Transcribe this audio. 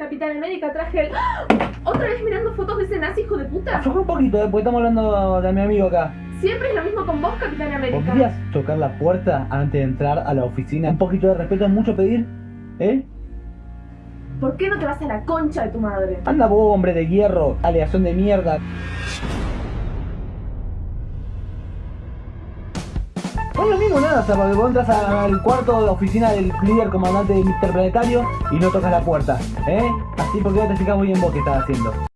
Capitán América, traje el... ¡Ah! ¿Otra vez mirando fotos de ese nazi hijo de puta? Afloja un poquito, eh, porque estamos hablando de mi amigo acá. Siempre es lo mismo con vos, Capitán América. ¿Podrías tocar la puerta antes de entrar a la oficina? Un poquito de respeto es mucho pedir, ¿eh? ¿Por qué no te vas a la concha de tu madre? Anda vos, hombre de hierro, aleación de mierda. Es lo mismo nada, o sea, porque vos entras al cuarto de oficina del líder comandante interplanetario y no tocas la puerta, ¿eh? Así porque no te fijas muy bien vos qué estás haciendo.